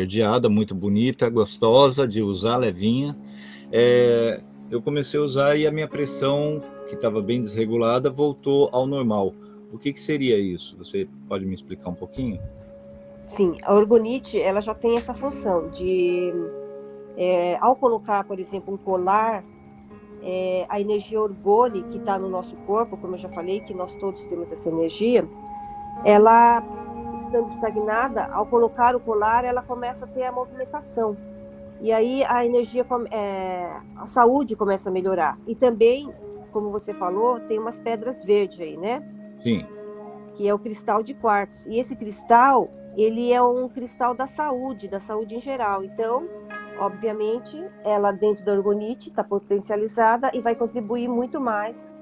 esverdeada, muito bonita, gostosa de usar, levinha. É, eu comecei a usar e a minha pressão, que estava bem desregulada, voltou ao normal. O que, que seria isso? Você pode me explicar um pouquinho? Sim, a orgonite ela já tem essa função de, é, ao colocar, por exemplo, um colar, é, a energia orgone que está no nosso corpo, como eu já falei, que nós todos temos essa energia, ela estando estagnada, ao colocar o colar, ela começa a ter a movimentação. E aí a energia, é, a saúde começa a melhorar. E também, como você falou, tem umas pedras verdes aí, né? Sim. Que é o cristal de quartzo. E esse cristal, ele é um cristal da saúde, da saúde em geral. Então, obviamente, ela dentro da orgonite está potencializada e vai contribuir muito mais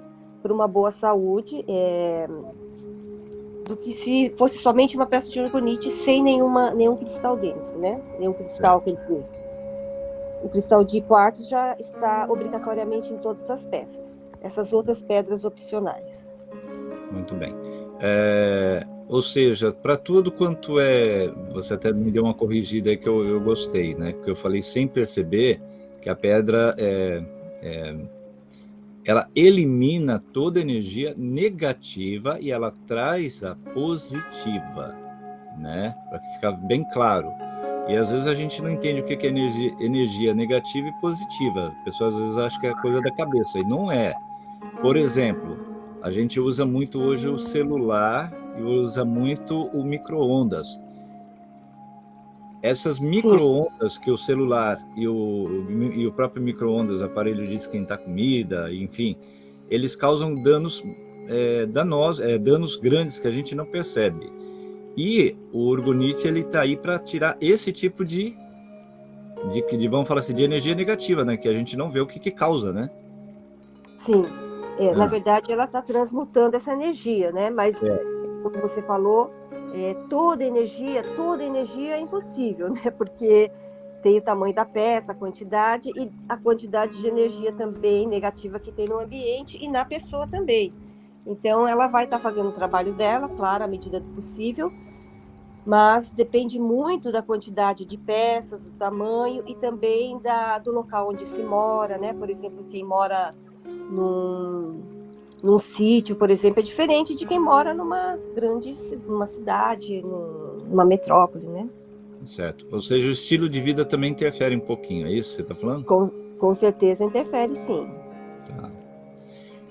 para uma boa saúde é, do que se fosse somente uma peça de orgonite sem nenhuma, nenhum cristal dentro, né? Nenhum cristal, quer dizer. O cristal de quartzo já está obrigatoriamente em todas as peças. Essas outras pedras opcionais. Muito bem. É, ou seja, para tudo quanto é... Você até me deu uma corrigida aí que eu, eu gostei, né? Porque eu falei sem perceber que a pedra é, é, ela elimina toda energia negativa e ela traz a positiva, né? Para ficar bem claro. E às vezes a gente não entende o que é energia, energia negativa e positiva. A pessoa às vezes acha que é coisa da cabeça, e não é. Por exemplo, a gente usa muito hoje o celular e usa muito o micro-ondas. Essas micro-ondas que o celular e o, e o próprio micro-ondas, aparelho de esquentar comida, enfim, eles causam danos é, danosos, é, danos grandes que a gente não percebe. E o orgonite ele está aí para tirar esse tipo de, de, de, vamos falar assim, de energia negativa, né? Que a gente não vê o que, que causa, né? Sim. É, ah. Na verdade, ela está transmutando essa energia, né? Mas, é. como você falou, é, toda energia, toda energia é impossível, né? Porque tem o tamanho da peça, a quantidade e a quantidade de energia também negativa que tem no ambiente e na pessoa também. Então, ela vai estar tá fazendo o trabalho dela, claro, à medida do possível, mas depende muito da quantidade de peças, do tamanho e também da, do local onde se mora, né? Por exemplo, quem mora num, num sítio, por exemplo, é diferente de quem mora numa grande numa cidade, numa metrópole, né? Certo. Ou seja, o estilo de vida também interfere um pouquinho, é isso que você está falando? Com, com certeza interfere, sim. Tá.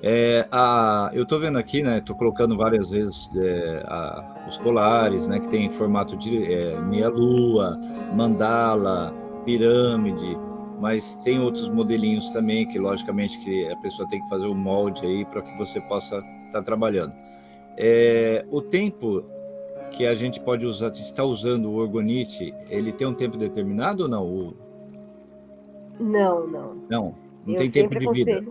É, a, eu estou vendo aqui, né? Estou colocando várias vezes é, a, os colares, né? Que tem formato de é, meia-lua, mandala, pirâmide, mas tem outros modelinhos também que logicamente que a pessoa tem que fazer o molde aí para que você possa estar tá trabalhando. É, o tempo que a gente pode usar, está usando o orgonite, ele tem um tempo determinado ou não? O... Não, não. Não, não Eu tem tempo de vida.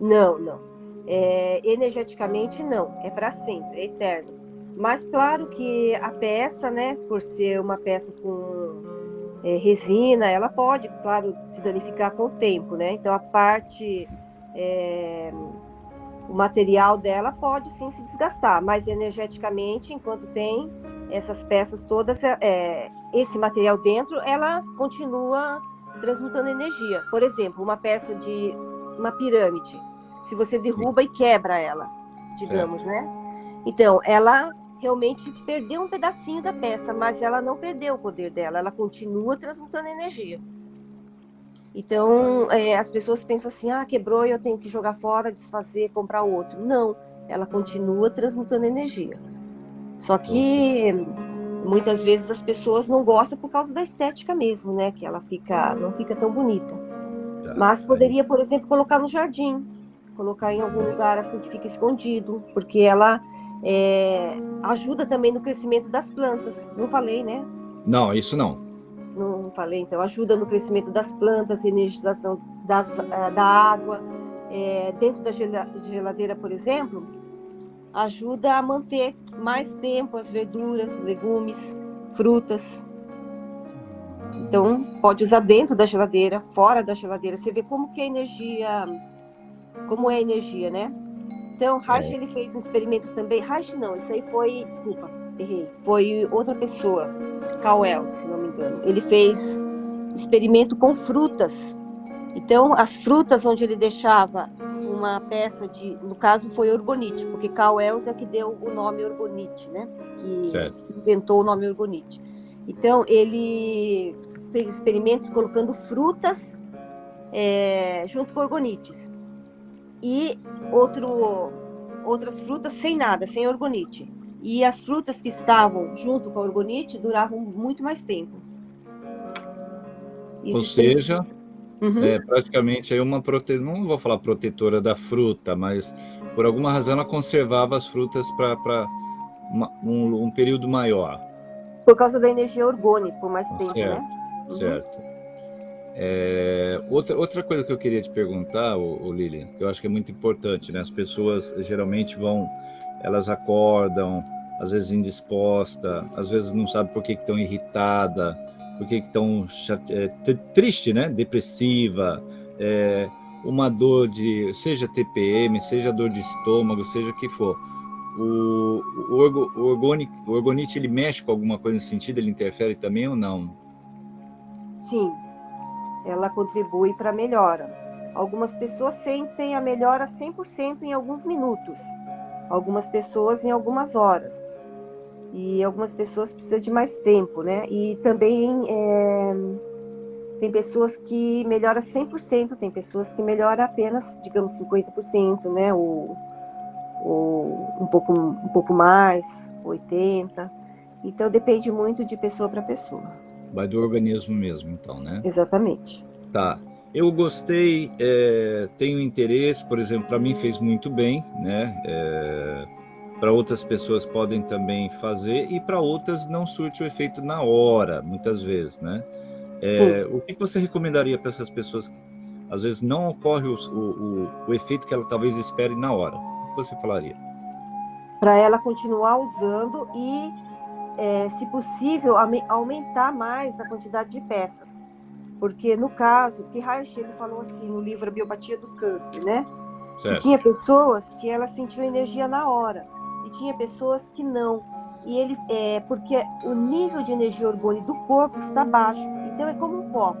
Não, não. É, energeticamente não, é para sempre, é eterno. Mas claro que a peça, né, por ser uma peça com é, resina, ela pode, claro, se danificar com o tempo, né? Então a parte, é, o material dela pode sim se desgastar, mas energeticamente, enquanto tem essas peças todas, é, é esse material dentro, ela continua transmutando energia. Por exemplo, uma peça de uma pirâmide, se você derruba e quebra ela, digamos, certo. né? Então, ela realmente perdeu um pedacinho da peça, mas ela não perdeu o poder dela, ela continua transmutando energia. Então, é, as pessoas pensam assim, ah, quebrou, eu tenho que jogar fora, desfazer, comprar outro. Não, ela continua transmutando energia. Só que muitas vezes as pessoas não gostam por causa da estética mesmo, né? Que ela fica, não fica tão bonita. Tá, Mas poderia, por exemplo, colocar no jardim, colocar em algum lugar assim que fica escondido, porque ela é, ajuda também no crescimento das plantas. Não falei, né? Não, isso não. Não falei, então ajuda no crescimento das plantas, energização das, eh, da água. É, dentro da geladeira, por exemplo, ajuda a manter mais tempo as verduras, legumes, frutas. Então, pode usar dentro da geladeira, fora da geladeira. Você vê como que a energia, como é a energia, né? Então, Reich, é. ele fez um experimento também. Reich não, isso aí foi, desculpa, errei. Foi outra pessoa, Cauel, se não me engano. Ele fez experimento com frutas. Então, as frutas onde ele deixava uma peça de, no caso foi orgonite, porque Carl Wells é que deu o nome orgonite, né? Que, que inventou o nome orgonite. Então ele fez experimentos colocando frutas é, junto com orgonites e outro, outras frutas sem nada, sem orgonite. E as frutas que estavam junto com a orgonite duravam muito mais tempo. Ou seja, Uhum. É praticamente aí uma prote... não vou falar protetora da fruta, mas por alguma razão ela conservava as frutas para um, um, período maior. Por causa da energia orgânica, por mais tempo, certo, né? Uhum. É, outra, outra coisa que eu queria te perguntar, o Lilian, que eu acho que é muito importante, né? As pessoas geralmente vão, elas acordam, às vezes indisposta, às vezes não sabe por que estão irritada, porque estão é, triste, né? Depressiva, é, uma dor de, seja TPM, seja dor de estômago, seja o que for. O, o, orgo, o, orgonic, o orgonite, ele mexe com alguma coisa nesse sentido? Ele interfere também ou não? Sim, ela contribui para a melhora. Algumas pessoas sentem a melhora 100% em alguns minutos, algumas pessoas em algumas horas e algumas pessoas precisam de mais tempo, né? E também é, tem pessoas que melhoram 100%, tem pessoas que melhoram apenas, digamos, 50%, né? Ou, ou um, pouco, um pouco mais, 80%. Então, depende muito de pessoa para pessoa. Vai do organismo mesmo, então, né? Exatamente. Tá. Eu gostei, é, tenho interesse, por exemplo, para mim fez muito bem, né? É, para outras pessoas podem também fazer e para outras não surte o efeito na hora, muitas vezes, né? É, o que você recomendaria para essas pessoas que às vezes não ocorre o, o, o efeito que ela talvez espere na hora? O que você falaria? Para ela continuar usando e, é, se possível, aumentar mais a quantidade de peças. Porque no caso, que Reich falou assim no livro A Biopatia do Câncer, né? Certo. Que tinha pessoas que ela sentiu energia na hora e tinha pessoas que não. E ele é porque o nível de energia orgânica do corpo está baixo. Então é como um copo,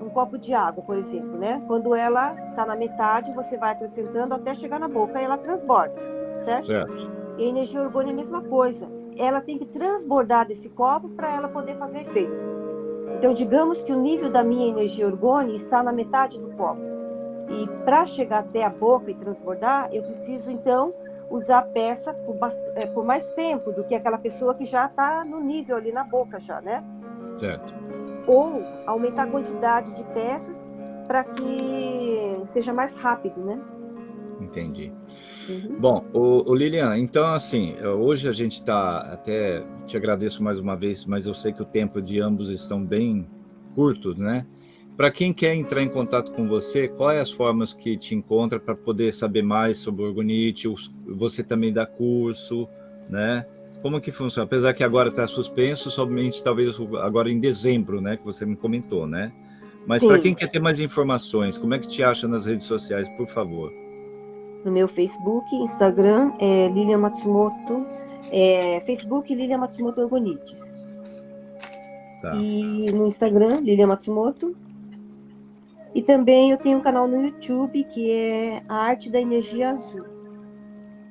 um copo de água, por exemplo, né? Quando ela está na metade, você vai acrescentando até chegar na boca e ela transborda, certo? certo. E a energia orgânica é a mesma coisa. Ela tem que transbordar desse copo para ela poder fazer efeito. Então, digamos que o nível da minha energia orgânica está na metade do copo. E para chegar até a boca e transbordar, eu preciso, então, usar a peça por, é, por mais tempo do que aquela pessoa que já está no nível ali na boca já, né? Certo. Ou aumentar a quantidade de peças para que seja mais rápido, né? Entendi. Uhum. Bom, o, o, Lilian, então assim, hoje a gente está, até te agradeço mais uma vez, mas eu sei que o tempo de ambos estão bem curtos, né? Para quem quer entrar em contato com você, quais as formas que te encontra para poder saber mais sobre o Orgonite? Você também dá curso, né? Como que funciona? Apesar que agora está suspenso, somente talvez agora em dezembro, né? Que você me comentou, né? Mas para quem quer ter mais informações, como é que te acha nas redes sociais, por favor? No meu Facebook, Instagram, é Lilian Matsumoto, é, Facebook Lilian Matsumoto Orgonites. Tá. E no Instagram, Lilian Matsumoto, e também eu tenho um canal no YouTube que é a Arte da Energia Azul.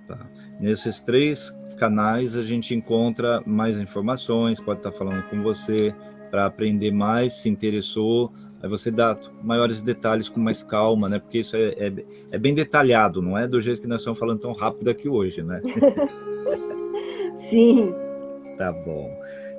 Tá. Nesses três canais a gente encontra mais informações, pode estar falando com você para aprender mais, se interessou, aí você dá maiores detalhes com mais calma, né? Porque isso é, é, é bem detalhado, não é do jeito que nós estamos falando tão rápido aqui hoje, né? Sim. Tá bom.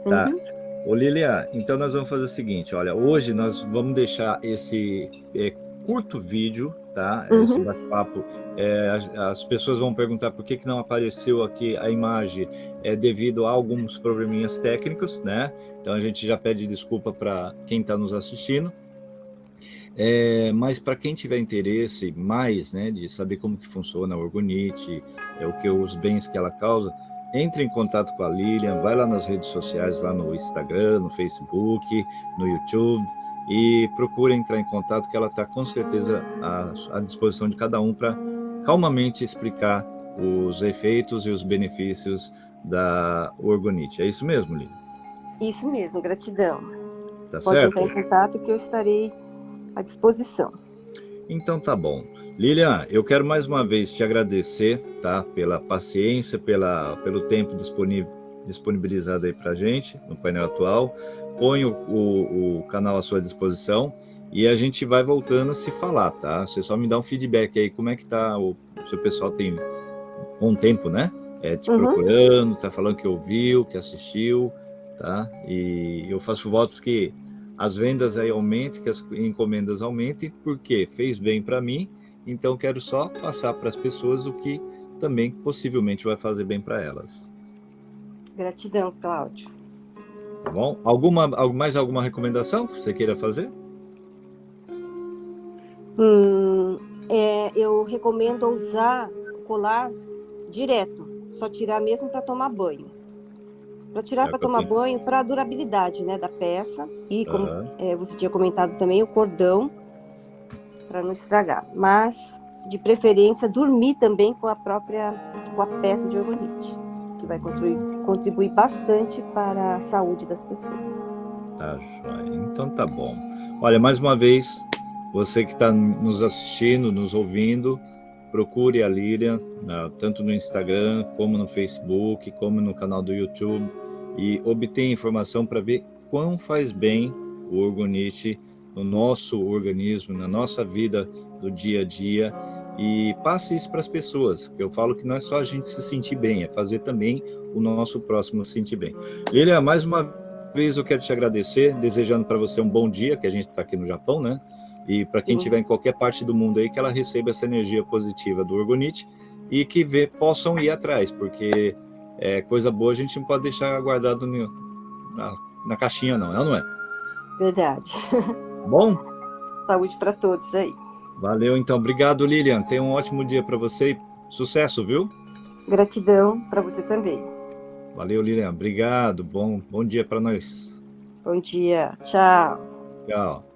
Tá. Uhum. Ô Lilia, então nós vamos fazer o seguinte, olha, hoje nós vamos deixar esse é, curto vídeo, tá? Uhum. Esse bate-papo, é, as, as, pessoas vão perguntar por que, que não apareceu aqui a imagem, é devido a alguns probleminhas técnicos, né? Então a gente já pede desculpa para quem está nos assistindo. É, mas para quem tiver interesse mais, né, de saber como que funciona a orgonite, é, o que os bens que ela causa, entre em contato com a Lilian, vai lá nas redes sociais, lá no Instagram, no Facebook, no YouTube, e procure entrar em contato, que ela está com certeza à, à, disposição de cada um para calmamente explicar os efeitos e os benefícios da orgonite. É isso mesmo, Lilian? Isso mesmo, gratidão. Tá Pode certo? entrar em contato que eu estarei à disposição. Então tá bom. Lilian, eu quero mais uma vez te agradecer, tá? Pela paciência, pela, pelo tempo disponível, disponibilizado aí pra gente no painel atual. Ponho o, o canal à sua disposição e a gente vai voltando a se falar, tá? Você só me dá um feedback aí, como é que tá, o seu pessoal tem um tempo, né? É, te Uhum. procurando, tá falando que ouviu, que assistiu, tá? E eu faço votos que as vendas aí aumentem, que as encomendas aumentem, porque fez bem para mim, então quero só passar para as pessoas o que também possivelmente vai fazer bem para elas. Gratidão, Cláudio. Tá bom? Alguma, al- mais alguma recomendação que você queira fazer? Hum, é, eu recomendo usar o colar direto, só tirar mesmo para tomar banho. Para tirar É, para tomar banho, para a durabilidade né, da peça. E como Aham. é, você tinha comentado também, o cordão, para não estragar. Mas, de preferência, dormir também com a própria com a peça de orgonite, que vai contribuir, contribuir bastante para a saúde das pessoas. Tá joia. Então tá bom. Olha, mais uma vez, você que está nos assistindo, nos ouvindo, procure a na- tanto no Instagram, como no Facebook, como no canal do YouTube, e obtenha informação para ver quão faz bem o orgonite no nosso organismo, na nossa vida do dia a dia, e passe isso para as pessoas, que eu falo que não é só a gente se sentir bem, é fazer também o nosso próximo se sentir bem. Lilian, mais uma vez eu quero te agradecer, desejando para você um bom dia, que a gente está aqui no Japão, né? E para quem estiver em qualquer parte do mundo aí, que ela receba essa energia positiva do Orgonite e que vê, possam ir atrás, porque é, coisa boa a gente não pode deixar guardado no- na, na caixinha, não, ou não é? Verdade. Bom, Saúde para todos aí. valeu então. Obrigado, Lilian. Tenha um ótimo dia para você e sucesso, viu? Gratidão para você também. Valeu, Lilian. Obrigado. Bom, bom dia para nós. Bom dia. Tchau. Tchau.